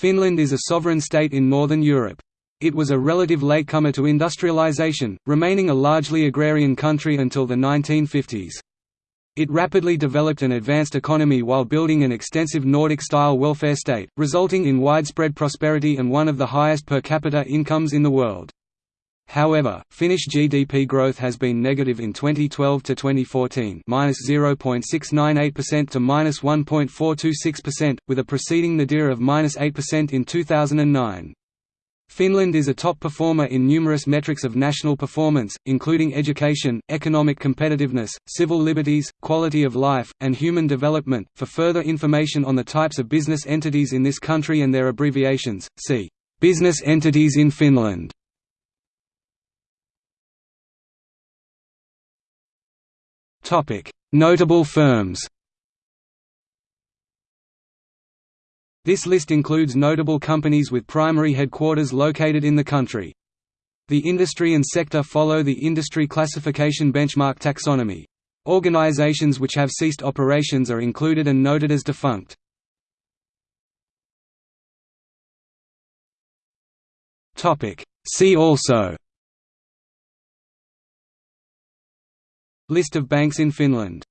Finland is a sovereign state in northern Europe. It was a relative latecomer to industrialization, remaining a largely agrarian country until the 1950s. It rapidly developed an advanced economy while building an extensive Nordic-style welfare state, resulting in widespread prosperity and one of the highest per capita incomes in the world. However, Finnish GDP growth has been negative in 2012 to 2014, -0.698% to -1.426%, with a preceding nadir of -8% in 2009. Finland is a top performer in numerous metrics of national performance, including education, economic competitiveness, civil liberties, quality of life, and human development. For further information on the types of business entities in this country and their abbreviations, see Business entities in Finland. Notable firms. This list includes notable companies with primary headquarters located in the country. The industry and sector follow the industry classification benchmark taxonomy. Organizations which have ceased operations are included and noted as defunct. See also List of banks in Finland